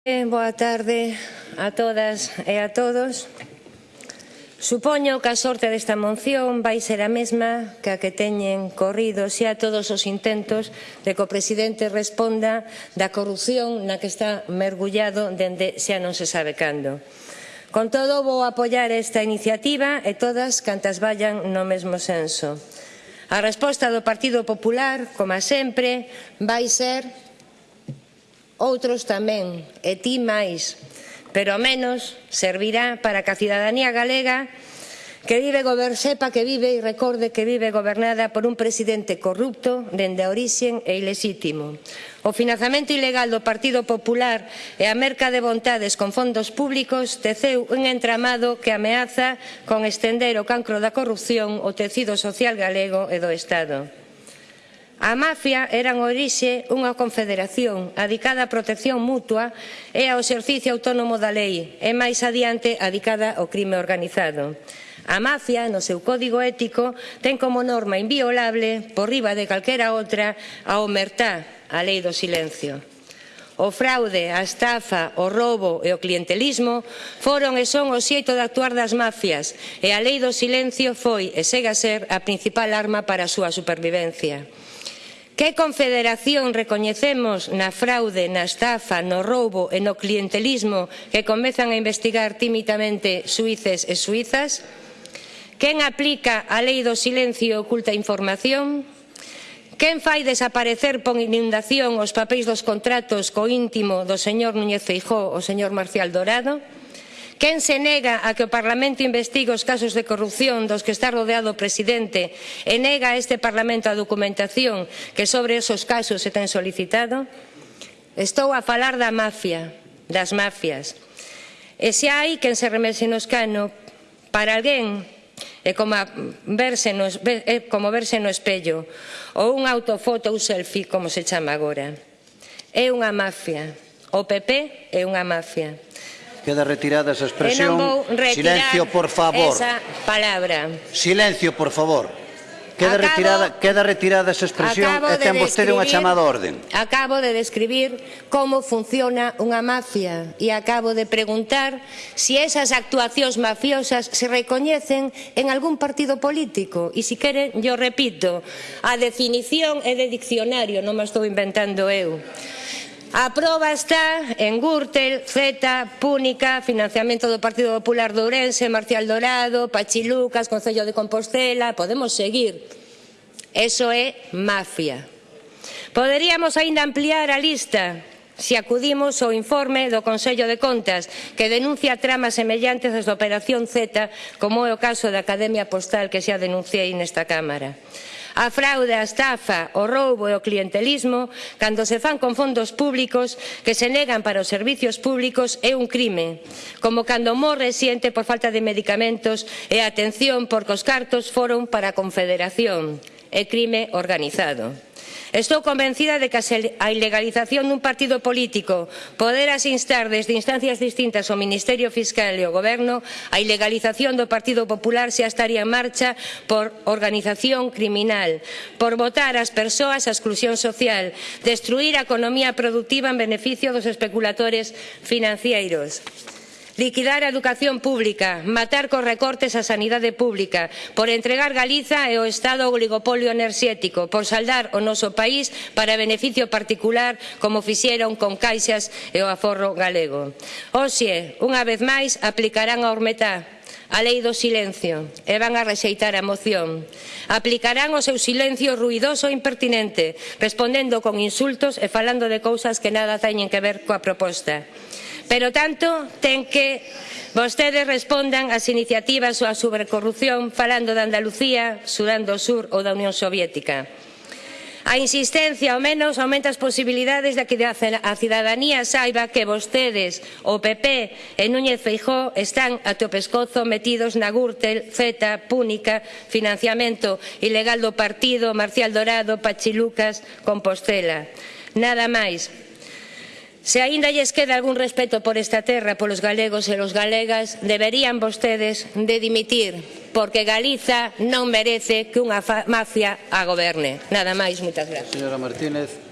Boa tarde a todas e a todos. Supoño que a sorte desta moción vai ser a mesma que a que teñen corrido xa todos os intentos de que o presidente responda da corrupción na que está mergullado dende xa non se sabe cando. Con todo, vou apoiar esta iniciativa e todas cantas vayan no mesmo senso. A resposta do Partido Popular, como sempre, vai ser outros tamén, e ti máis, pero menos servirá para que a cidadanía galega que vive gober sepa que vive e recorde que vive gobernada por un presidente corrupto dende a orixen e ilexítimo. O financiamento ilegal do Partido Popular e a merca de vontades con fondos públicos teceu un entramado que ameaza con estender o cancro da corrupción o tecido social galego e do Estado. A mafia era en orixe unha confederación adicada á protección mutua e ao exercicio autónomo da lei e máis adiante adicada ao crime organizado. A mafia, no seu código ético, ten como norma inviolable, por riba de calquera outra, a omertá, a lei do silencio. O fraude, a estafa, o roubo e o clientelismo foron e son o xeito de actuar das mafias e a lei do silencio foi e segue a ser a principal arma para a súa supervivencia. Que confederación recoñecemos na fraude, na estafa, no roubo e no clientelismo que comezan a investigar tímidamente suíces e suizas? Quen aplica a lei do silencio e oculta información? Quen fai desaparecer por inundación os papéis dos contratos co íntimo do señor Núñez Feijó o señor Marcial Dorado? Quen se nega a que o Parlamento investigue os casos de corrupción dos que está rodeado o presidente e nega a este Parlamento a documentación que sobre esos casos se ten solicitado? Estou a falar da mafia, das mafias. E se hai quen se remese no escano para alguén É como, verse no, é como verse no espello ou unha autofoto ou selfie, como se chama agora. É unha mafia. O PP é unha mafia. Queda retirada esa expresión. Silencio, por favor. Esa palabra. Silencio, por favor. Queda acabo, retirada, queda retirada esa expresión e ten de vostede unha chamada orden. Acabo de describir como funciona unha mafia e acabo de preguntar se si esas actuacións mafiosas se recoñecen en algún partido político. E se si queren, yo repito, a definición é de diccionario, non me estou inventando eu. A proba está en Gürtel, Zeta, Púnica, financiamento do Partido Popular de Ourense, Marcial Dorado, Pachilucas, Concello de Compostela, podemos seguir. Eso é mafia. Poderíamos aínda ampliar a lista se acudimos ao informe do Consello de Contas que denuncia tramas semellantes desde a Operación Z como é o caso da Academia Postal que xa denunciei nesta Cámara a fraude, a estafa, o roubo e o clientelismo, cando se fan con fondos públicos que se negan para os servicios públicos é un crime, como cando morre xente por falta de medicamentos e atención porque os cartos foron para a Confederación, é crime organizado. Estou convencida de que a ilegalización dun partido político poderas instar desde instancias distintas ao Ministerio Fiscal e ao Goberno, a ilegalización do Partido Popular xa estaría en marcha por organización criminal, por votar as persoas a exclusión social, destruir a economía productiva en beneficio dos especuladores financeiros liquidar a educación pública, matar cos recortes a sanidade pública, por entregar Galiza e o Estado ao oligopolio enerxético, por saldar o noso país para beneficio particular como fixeron con caixas e o aforro galego. Oxe, unha vez máis, aplicarán a Ormetá, a lei do silencio e van a rexeitar a moción. Aplicarán o seu silencio ruidoso e impertinente, respondendo con insultos e falando de cousas que nada teñen que ver coa proposta. Pero tanto ten que vostedes respondan ás iniciativas ou a sobrecorrupción falando de Andalucía, Sudán do Sur ou da Unión Soviética. A insistencia, ao menos, aumenta as posibilidades de que a cidadanía saiba que vostedes, o PP e Núñez Feijó están a teu pescozo metidos na Gürtel, Z, Púnica, financiamento ilegal do partido, Marcial Dorado, Pachilucas, Compostela. Nada máis. Se aínda lles queda algún respeto por esta terra, polos galegos e os galegas, deberían vostedes de dimitir, porque Galiza non merece que unha mafia a goberne. Nada máis, moitas gracias. Señora Martínez.